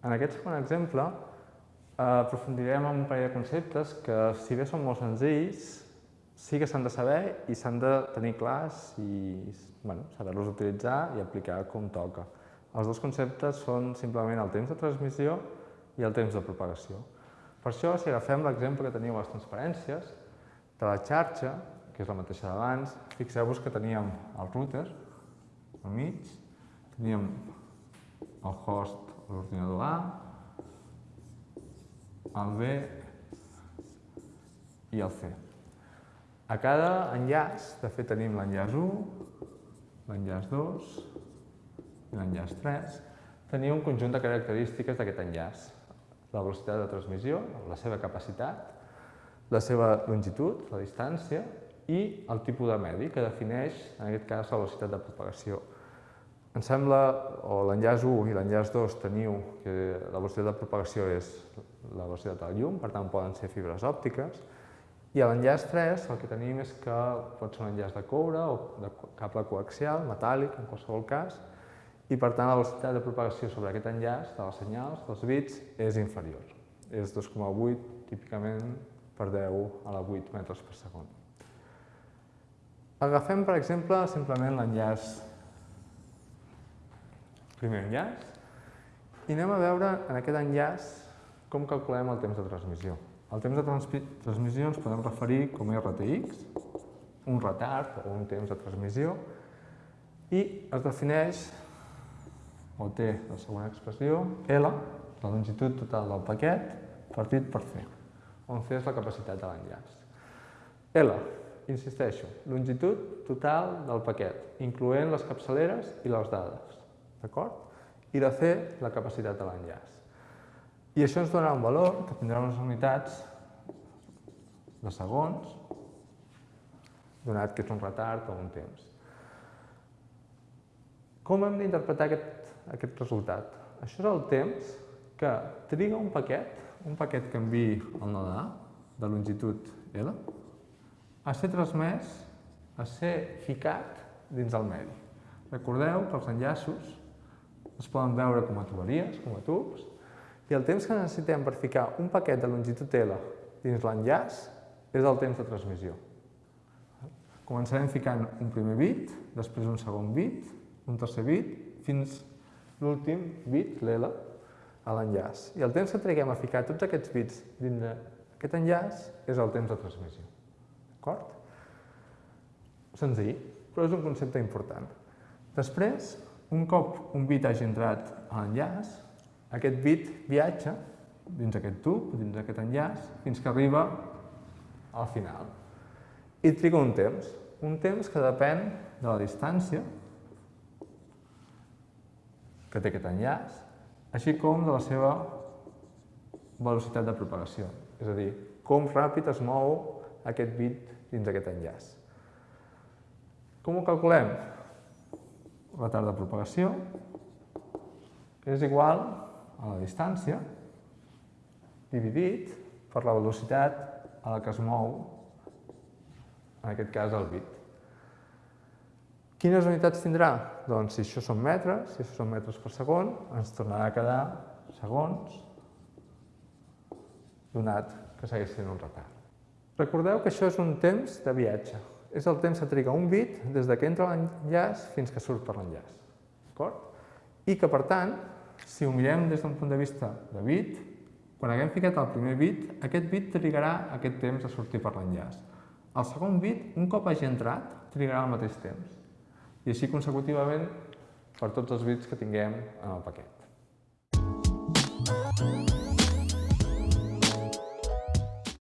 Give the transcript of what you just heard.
En aquest segon exemple, eh, aprofundirem en un parell de conceptes que, si bé són molt senzills, sí que s'han de saber i s'han de tenir clars i bueno, saber-los utilitzar i aplicar com toca. Els dos conceptes són simplement el temps de transmissió i el temps de propagació. Per això, si agafem l'exemple que teníem a les transparències, de la xarxa, que és la mateixa d'abans, fixeu-vos que teníem el router al mig, teníem el host l'ordinador A, el B i el C. A cada enllaç, de fet tenim l'enllaç 1, l'enllaç 2 i l'enllaç 3, tenia un conjunt de característiques d'aquest enllaç. La velocitat de transmissió, la seva capacitat, la seva longitud, la distància, i el tipus de medi, que defineix, en aquest cas, la velocitat de propagació. Em sembla, o l'enllaç 1 i l'enllaç 2 teniu que la velocitat de propagació és la velocitat de la llum, per tant poden ser fibres òptiques, i a l'enllaç 3 el que tenim és que pot ser un enllaç de coure o de cable coaxial, metàl·lic, en qualsevol cas, i per tant la velocitat de propagació sobre aquest enllaç de les senyals, dels bits, és inferior. És 2,8 típicament per 10 a la 8 metres per segon. Agafem, per exemple, simplement l'enllaç primer enllaç, i anem a veure en aquest enllaç com calculem el temps de transmissió. El temps de transmissió ens podem referir com RTX, un retard o un temps de transmissió, i es defineix, o té la següent expressió, L, la longitud total del paquet, partit per C, on C és la capacitat de l'enllaç. L, insisteixo, longitud total del paquet, incloent les capçaleres i les dades d'acord? I de C, la capacitat de l'enllaç. I això ens donarà un valor que tindrà unes unitats de segons, donat que és un retard o un temps. Com hem d'interpretar aquest, aquest resultat? Això és el temps que triga un paquet, un paquet que enviï el node A, de longitud L, a ser transmès, a ser ficat dins el medi. Recordeu que els enllaços es poden veure com a tuberies, com a tubs, i el temps que necessitem per ficar un paquet de longitud L dins l'enllaç és el temps de transmissió. Començarem ficant un primer bit, després un segon bit, un tercer bit, fins l'últim bit, l'L, a l'enllaç. I el temps que triguem a ficar tots aquests bits dins d'aquest enllaç és el temps de transmissió. D'acord? Senzill, però és un concepte important. Després, un cop un bit hagi entrat a l'enllaç, aquest bit viatja dins aquest tub, dins aquest enllaç, fins que arriba al final. I triga un temps, un temps que depèn de la distància que té aquest enllaç, així com de la seva velocitat de propagació, és a dir, com ràpid es mou aquest bit dins aquest enllaç. Com ho calculem? Retard de propagació és igual a la distància dividit per la velocitat a la que es mou, en aquest cas el bit. Quines unitats tindrà? Doncs si això són metres, si això són metres per segon, ens tornarà a quedar segons donat que segueix sent un retard. Recordeu que això és un temps de viatge és el temps que triga un bit des que entra l'enllaç fins que surt per l'enllaç. I que, per tant, si ho mirem des d'un punt de vista de bit, quan haguem ficat el primer bit, aquest bit trigarà aquest temps a sortir per l'enllaç. El segon bit, un cop hagi entrat, trigarà el mateix temps. I així consecutivament per tots els bits que tinguem en el paquet.